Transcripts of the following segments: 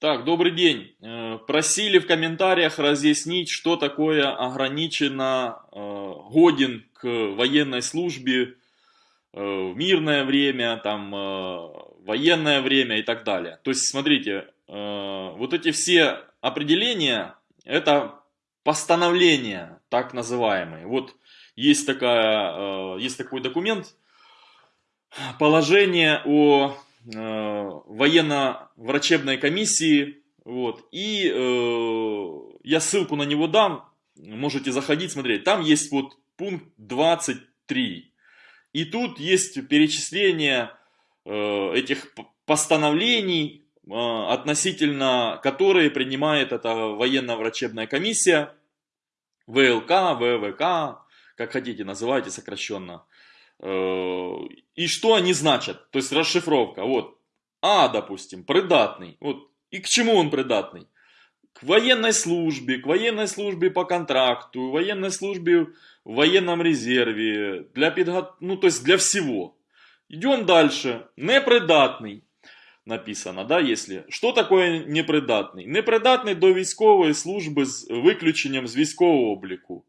Так, добрый день. Э, просили в комментариях разъяснить, что такое ограниченно э, годен к военной службе э, в мирное время, там, военное время и так далее. То есть, смотрите, вот эти все определения, это постановления, так называемые. Вот есть, такая, есть такой документ, положение о военно-врачебной комиссии. Вот, и э, я ссылку на него дам, можете заходить, смотреть. Там есть вот пункт 23. И тут есть перечисление э, этих постановлений, э, относительно которые принимает эта военно-врачебная комиссия, ВЛК, ВВК, как хотите называйте сокращенно. Э, и что они значат, то есть расшифровка, вот, А, допустим, придатный, вот, и к чему он придатный? К военной службе, к военной службе по контракту, военной службе в военном резерве, для подго... ну то есть для всего. Идем дальше, непридатный написано, да, если. Что такое непридатний? Непридатний до військової служби з виключенням з військового обліку.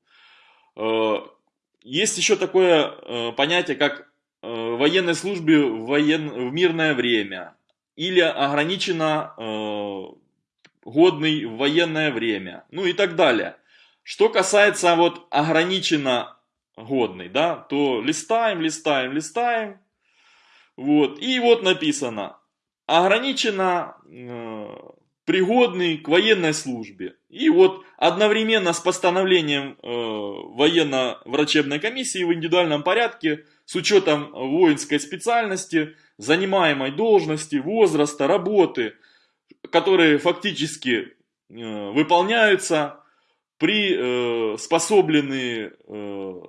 есть еще такое э, понятие, как э, военной службе в, воен... в мирное время или ограничено э, годный в военное время, ну и так далее. Что касается вот ограниченно годный, да, то листаем, листаем, листаем, вот, и вот написано, ограниченно э, пригодный к военной службе. И вот одновременно с постановлением э, военно-врачебной комиссии в индивидуальном порядке с учетом воинской специальности, занимаемой должности, возраста, работы, которые фактически э, выполняются, при э, э,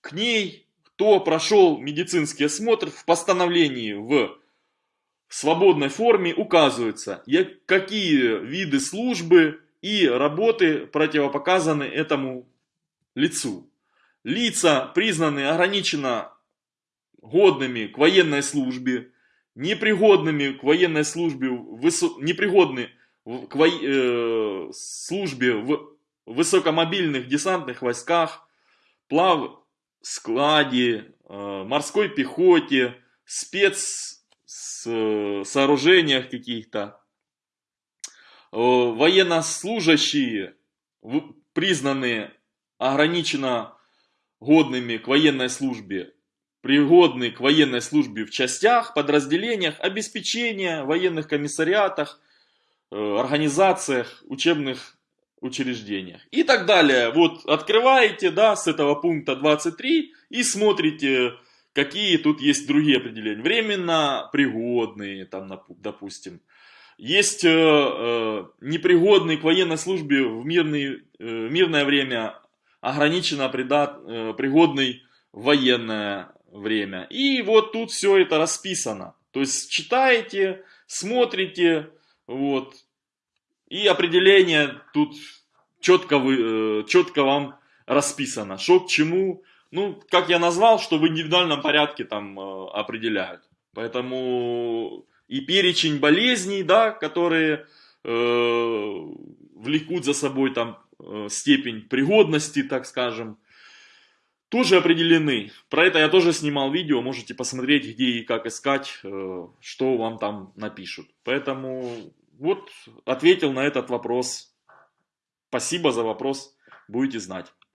к ней, кто прошел медицинский осмотр в постановлении в свободной форме указывается, какие виды службы и работы противопоказаны этому лицу. Лица признаны ограниченно годными к военной службе, непригодными к военной службе, непригодны к во... э, службе в высокомобильных десантных войсках, плав складе, э, морской пехоте, спец сооружениях каких-то. Военнослужащие, признанные ограниченно годными к военной службе, пригодны к военной службе в частях, подразделениях, обеспечения, военных комиссариатах, э, организациях, учебных учреждениях и так далее. Вот открываете, да, с этого пункта 23 и смотрите Какие тут есть другие определения? Временно пригодные, там, допустим. Есть э, э, непригодный к военной службе в мирный, э, мирное время, ограниченно придат, э, пригодный в военное время. И вот тут все это расписано. То есть читаете, смотрите, вот. И определение тут четко, вы, э, четко вам расписано, что к чему, ну, как я назвал, что в индивидуальном порядке там э, определяют. Поэтому и перечень болезней, да, которые э, влекут за собой там э, степень пригодности, так скажем, тоже определены. Про это я тоже снимал видео, можете посмотреть, где и как искать, э, что вам там напишут. Поэтому вот ответил на этот вопрос. Спасибо за вопрос, будете знать.